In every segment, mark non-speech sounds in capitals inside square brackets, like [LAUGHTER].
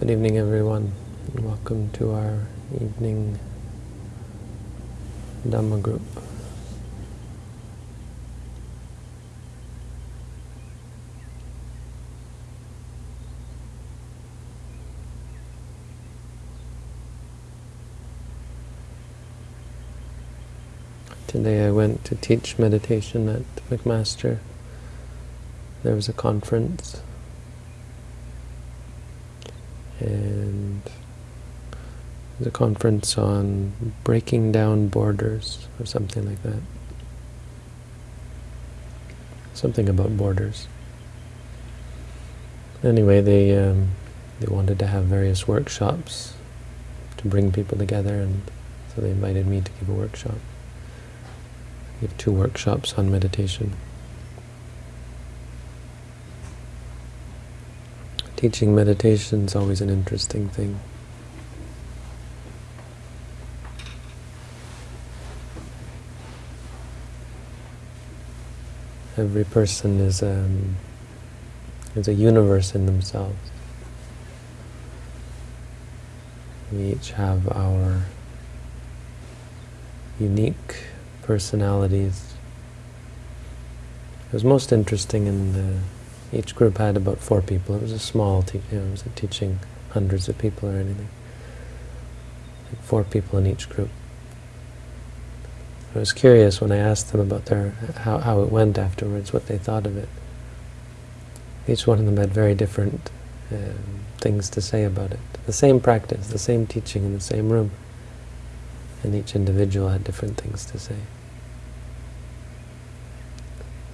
Good evening, everyone. And welcome to our evening Dhamma group. Today I went to teach meditation at McMaster. There was a conference and the conference on breaking down borders or something like that. Something about borders. Anyway, they um, they wanted to have various workshops to bring people together, and so they invited me to give a workshop. Give two workshops on meditation. Teaching meditation is always an interesting thing. Every person is, um, is a universe in themselves. We each have our unique personalities. It was most interesting in the each group had about four people. It was a small, you know, it wasn't teaching hundreds of people or anything. Four people in each group. I was curious when I asked them about their how, how it went afterwards, what they thought of it. Each one of them had very different um, things to say about it. The same practice, the same teaching in the same room. And each individual had different things to say.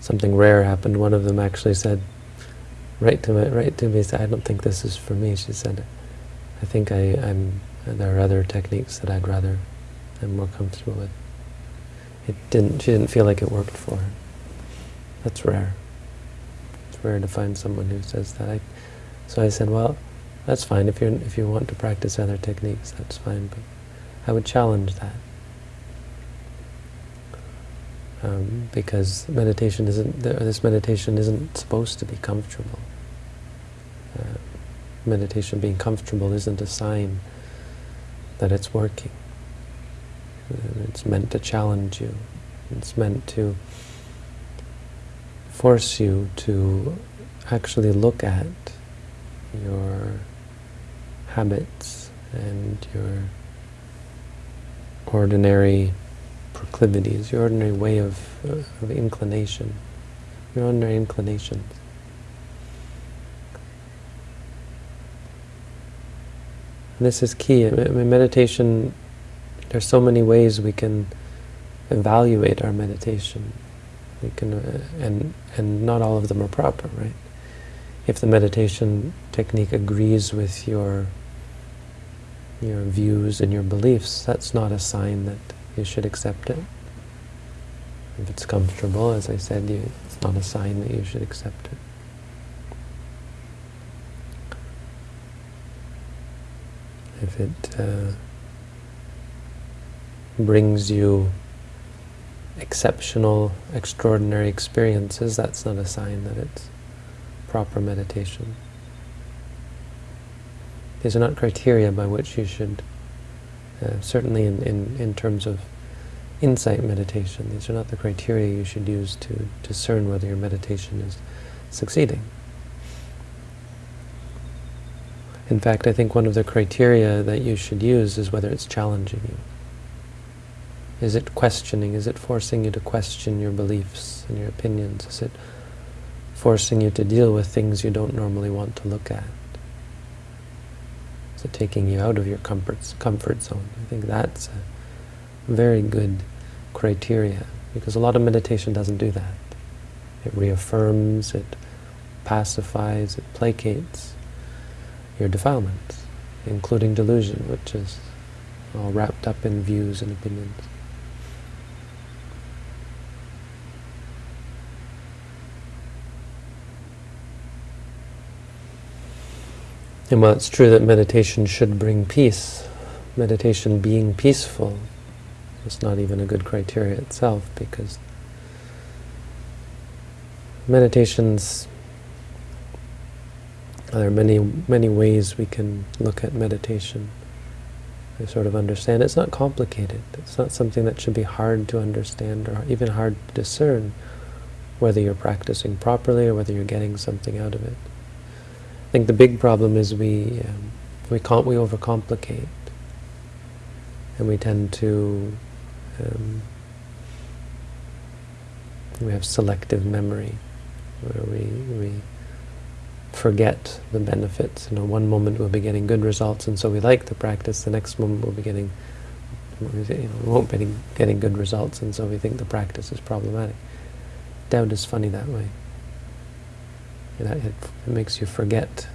Something rare happened. One of them actually said, right to me, right to me, said, I don't think this is for me. She said, I think I, I'm, there are other techniques that I'd rather, I'm more comfortable with. It didn't, she didn't feel like it worked for her. That's rare. It's rare to find someone who says that. I, so I said, well, that's fine. If, you if you want to practice other techniques, that's fine. But I would challenge that. Um, because meditation isn't, this meditation isn't supposed to be comfortable. Meditation being comfortable isn't a sign that it's working. It's meant to challenge you. It's meant to force you to actually look at your habits and your ordinary proclivities, your ordinary way of, uh, of inclination, your ordinary inclinations. This is key. I mean, meditation, there's so many ways we can evaluate our meditation. We can, uh, and and not all of them are proper, right? If the meditation technique agrees with your your views and your beliefs, that's not a sign that you should accept it. If it's comfortable, as I said, you, it's not a sign that you should accept it. If it uh, brings you exceptional, extraordinary experiences, that's not a sign that it's proper meditation. These are not criteria by which you should uh, certainly in, in, in terms of insight meditation, these are not the criteria you should use to discern whether your meditation is succeeding. In fact, I think one of the criteria that you should use is whether it's challenging you. Is it questioning? Is it forcing you to question your beliefs and your opinions? Is it forcing you to deal with things you don't normally want to look at? Is it taking you out of your comfort, comfort zone. I think that's a very good criteria, because a lot of meditation doesn't do that. It reaffirms, it pacifies, it placates your defilements, including delusion, which is all wrapped up in views and opinions. And while it's true that meditation should bring peace, meditation being peaceful is not even a good criteria itself because meditation's There are many, many ways we can look at meditation. I sort of understand. It's not complicated. It's not something that should be hard to understand or even hard to discern whether you're practicing properly or whether you're getting something out of it. I think the big problem is we um, we can't we overcomplicate, and we tend to um, we have selective memory, where we we forget the benefits. You know, one moment we'll be getting good results, and so we like the practice. The next moment we'll be getting, you know, we won't be getting, good results, and so we think the practice is problematic. Doubt is funny that way. It, it, it makes you forget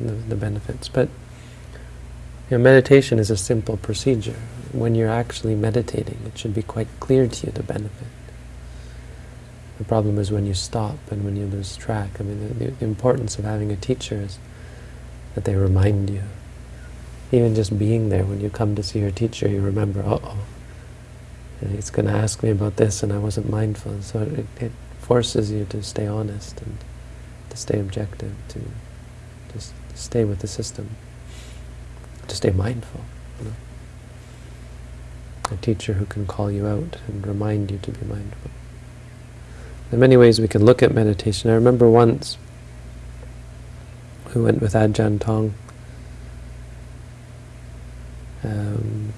the, the benefits. But you know, meditation is a simple procedure. When you're actually meditating, it should be quite clear to you the benefit. The problem is when you stop and when you lose track. I mean, the, the importance of having a teacher is that they remind you. Even just being there, when you come to see your teacher, you remember, uh-oh, he's going to ask me about this and I wasn't mindful. So it, it forces you to stay honest and to stay objective, to just stay with the system, to stay mindful. You know? A teacher who can call you out and remind you to be mindful. There are many ways we can look at meditation. I remember once we went with Ajahn Tong. Um,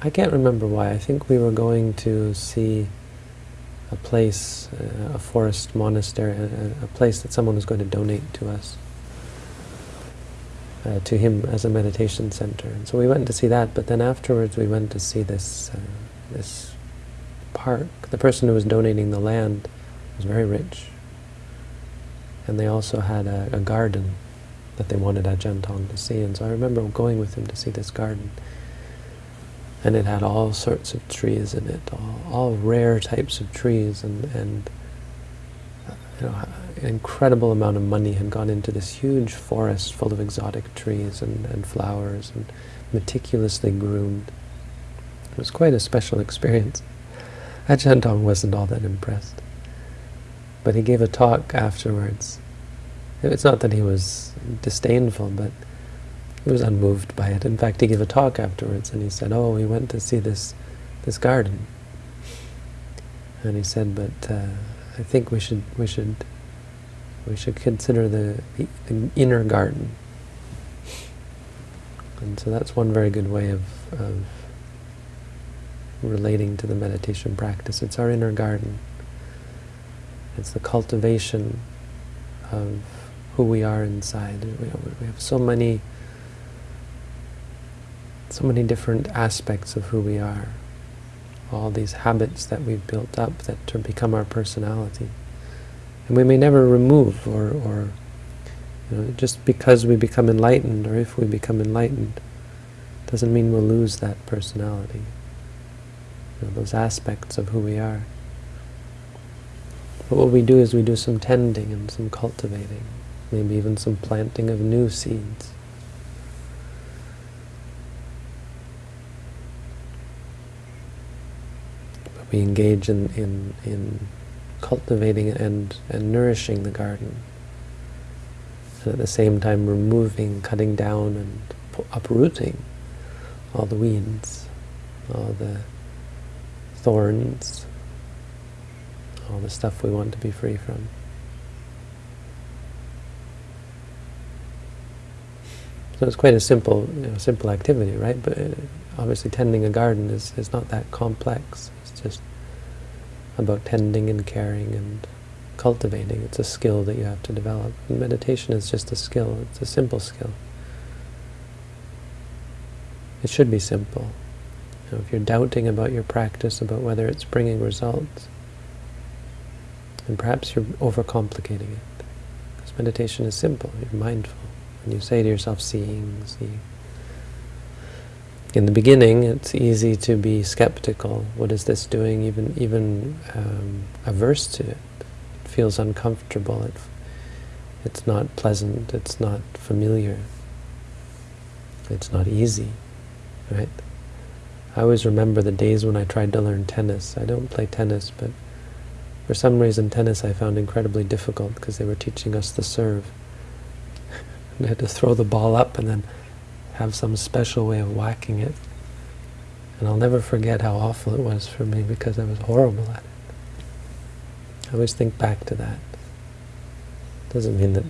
I can't remember why. I think we were going to see a place, uh, a forest monastery, a, a, place that someone was going to donate to us, uh, to him as a meditation center. And so we went to see that, but then afterwards we went to see this, uh, this park. The person who was donating the land was very rich. And they also had a, a garden that they wanted Ajahn Tong to see. And so I remember going with him to see this garden. And it had all sorts of trees in it, all, all rare types of trees. And, and you know, an incredible amount of money had gone into this huge forest full of exotic trees and, and flowers and meticulously groomed. It was quite a special [LAUGHS] experience. Ajahn Tong wasn't all that impressed. But he gave a talk afterwards. It's not that he was disdainful, but he was unmoved by it. In fact, he gave a talk afterwards, and he said, "Oh, we went to see this this garden." And he said, "But uh, I think we should we should we should consider the, the, the, inner garden." And so that's one very good way of, of relating to the meditation practice. It's our inner garden. It's the cultivation of who we are inside. We, have so many, so many different aspects of who we are. All these habits that we've built up that become our personality. And we may never remove or, or you know, just because we become enlightened or if we become enlightened doesn't mean we'll lose that personality you know, those aspects of who we are. But what we do is we do some tending and some cultivating, maybe even some planting of new seeds. But we engage in, in, in cultivating and, and nourishing the garden. And at the same time removing, cutting down and uprooting all the weeds, all the thorns, all the stuff we want to be free from. So it's quite a simple, you know, simple activity, right? But uh, obviously tending a garden is, is not that complex. It's just about tending and caring and cultivating. It's a skill that you have to develop. And meditation is just a skill. It's a simple skill. It should be simple know, if you're doubting about your practice, about whether it's bringing results, then perhaps you're overcomplicating it. Because meditation is simple, you're mindful. And you say to yourself, seeing, seeing. In the beginning, it's easy to be skeptical. What is this doing? Even even um, averse to it. It feels uncomfortable. It, it's not pleasant. It's not familiar. It's not easy, right? I always remember the days when I tried to learn tennis. I don't play tennis, but For some reason, tennis I found incredibly difficult because they were teaching us the serve. [LAUGHS] I had to throw the ball up and then have some special way of whacking it. And I'll never forget how awful it was for me because I was horrible at it. I always think back to that. Doesn't mean that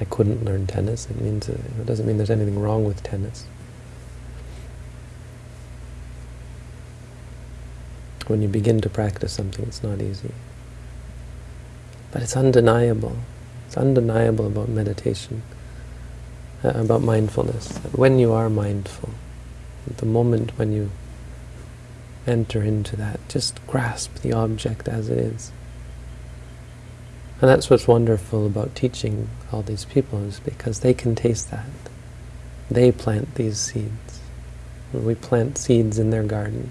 I couldn't learn tennis. It means uh, it doesn't mean there's anything wrong with tennis. When you begin to practice something, it's not easy. But it's undeniable. It's undeniable about meditation, uh, about mindfulness. That when you are mindful, the moment when you enter into that, just grasp the object as it is. And that's what's wonderful about teaching all these people, is because they can taste that. They plant these seeds. We plant seeds in their garden.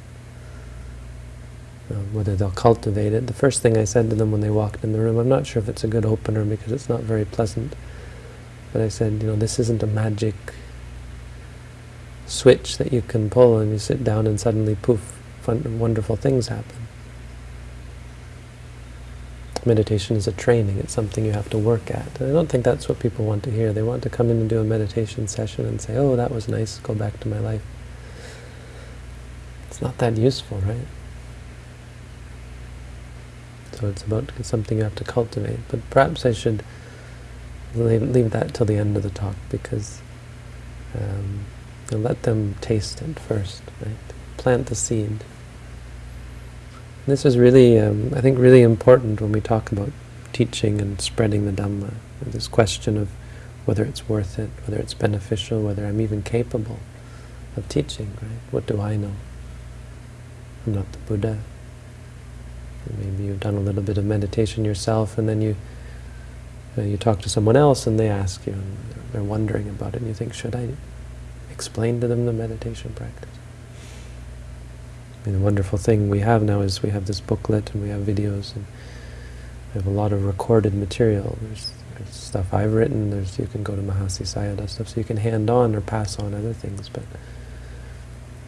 Uh, whether they'll cultivate it. The first thing I said to them when they walked in the room, I'm not sure if it's a good opener because it's not very pleasant, but I said, you know, this isn't a magic switch that you can pull and you sit down and suddenly poof, fun, wonderful things happen. Meditation is a training, it's something you have to work at. And I don't think that's what people want to hear. They want to come in and do a meditation session and say, oh, that was nice, go back to my life. It's not that useful, right? So it's about something you have to cultivate. But perhaps I should leave that till the end of the talk because um, let them taste it first, right? Plant the seed. This is really, um, I think, really important when we talk about teaching and spreading the Dhamma. This question of whether it's worth it, whether it's beneficial, whether I'm even capable of teaching, right? What do I know? I'm not the Buddha. Maybe you've done a little bit of meditation yourself, and then you uh, you talk to someone else, and they ask you, and they're wondering about it, and you think, should I explain to them the meditation practice? I mean, the wonderful thing we have now is we have this booklet, and we have videos, and we have a lot of recorded material. There's, there's stuff I've written. There's you can go to Mahasi Sayadaw stuff, so you can hand on or pass on other things, but.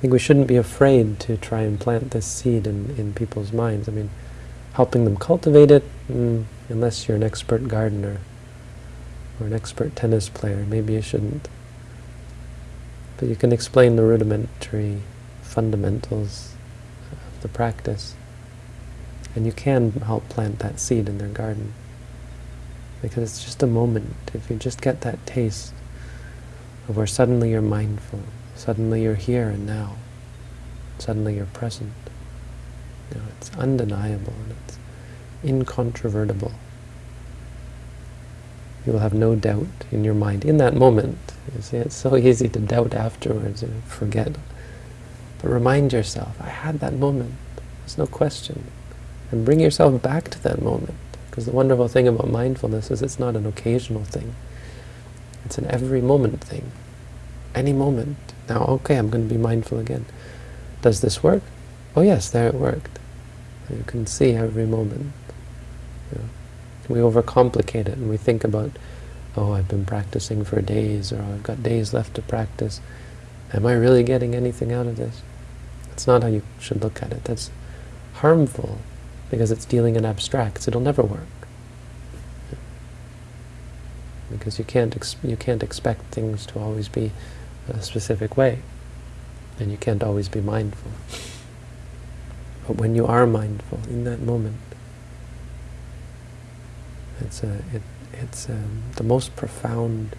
I think we shouldn't be afraid to try and plant this seed in, in people's minds. I mean, helping them cultivate it, mm, unless you're an expert gardener or an expert tennis player, maybe you shouldn't. But you can explain the rudimentary fundamentals of the practice, and you can help plant that seed in their garden. Because it's just a moment, if you just get that taste of where suddenly you're mindful, Suddenly you're here and now. Suddenly you're present. You know, it's undeniable and it's incontrovertible. You will have no doubt in your mind in that moment. You see, it's so [LAUGHS] easy to doubt afterwards and forget. But remind yourself, I had that moment. There's no question. And bring yourself back to that moment. Because the wonderful thing about mindfulness is it's not an occasional thing. It's an every moment thing. Any moment. Now, okay, I'm going to be mindful again. Does this work? Oh yes, there it worked. You can see every moment. You know, we overcomplicate it and we think about, oh, I've been practicing for days, or I've got days left to practice. Am I really getting anything out of this? That's not how you should look at it. That's harmful because it's dealing in abstracts. It'll never work because you can't you can't expect things to always be a specific way. And you can't always be mindful. But when you are mindful in that moment, it's a, it, it's a, um, the most profound,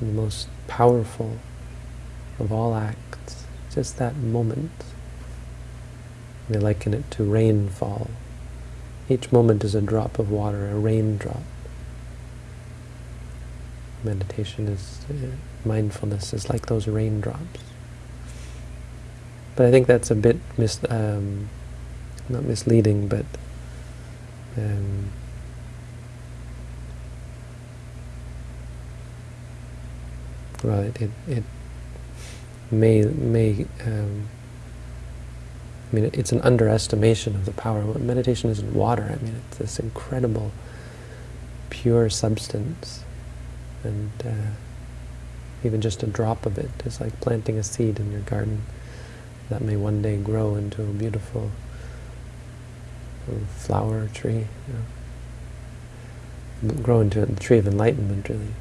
the most powerful of all acts. Just that moment. They liken it to rainfall. Each moment is a drop of water, a raindrop. Meditation is mindfulness is like those raindrops. But I think that's a bit mis um, not misleading, but um, well, it it, it may may um, I mean it's an underestimation of the power. Meditation isn't water. I mean it's this incredible pure substance, and. Uh, even just a drop of it is like planting a seed in your garden that may one day grow into a beautiful uh, flower, a tree, you know. grow into the tree of enlightenment, really.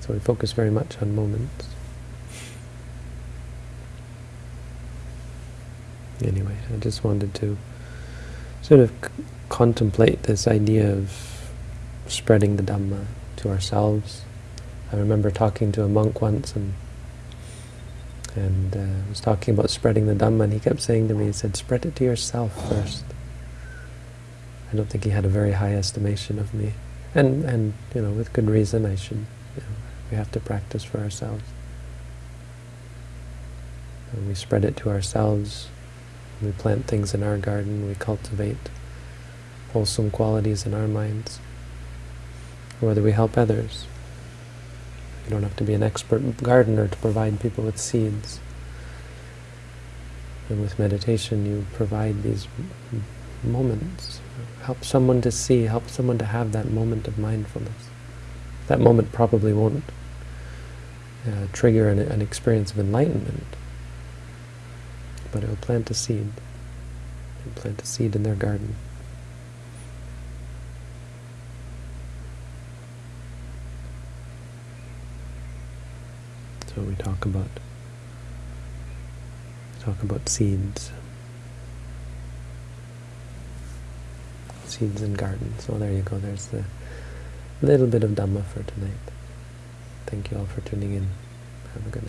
So we focus very much on moments. Anyway, I just wanted to sort of contemplate this idea of spreading the Dhamma to ourselves. I remember talking to a monk once and and uh, was talking about spreading the Dhamma and he kept saying to me, he said, spread it to yourself first. I don't think he had a very high estimation of me. And, and you know, with good reason I should, you know, we have to practice for ourselves. And we spread it to ourselves, we plant things in our garden, we cultivate wholesome qualities in our minds, whether we help others. You don't have to be an expert gardener to provide people with seeds. And with meditation you provide these moments. Help someone to see, help someone to have that moment of mindfulness. That moment probably won't uh, trigger an, an experience of enlightenment, but it will plant a seed. It will plant a seed in their garden. So we talk about talk about seeds. Seeds in gardens. So there you go, there's the little bit of Dhamma for tonight. Thank you all for tuning in. Have a good night.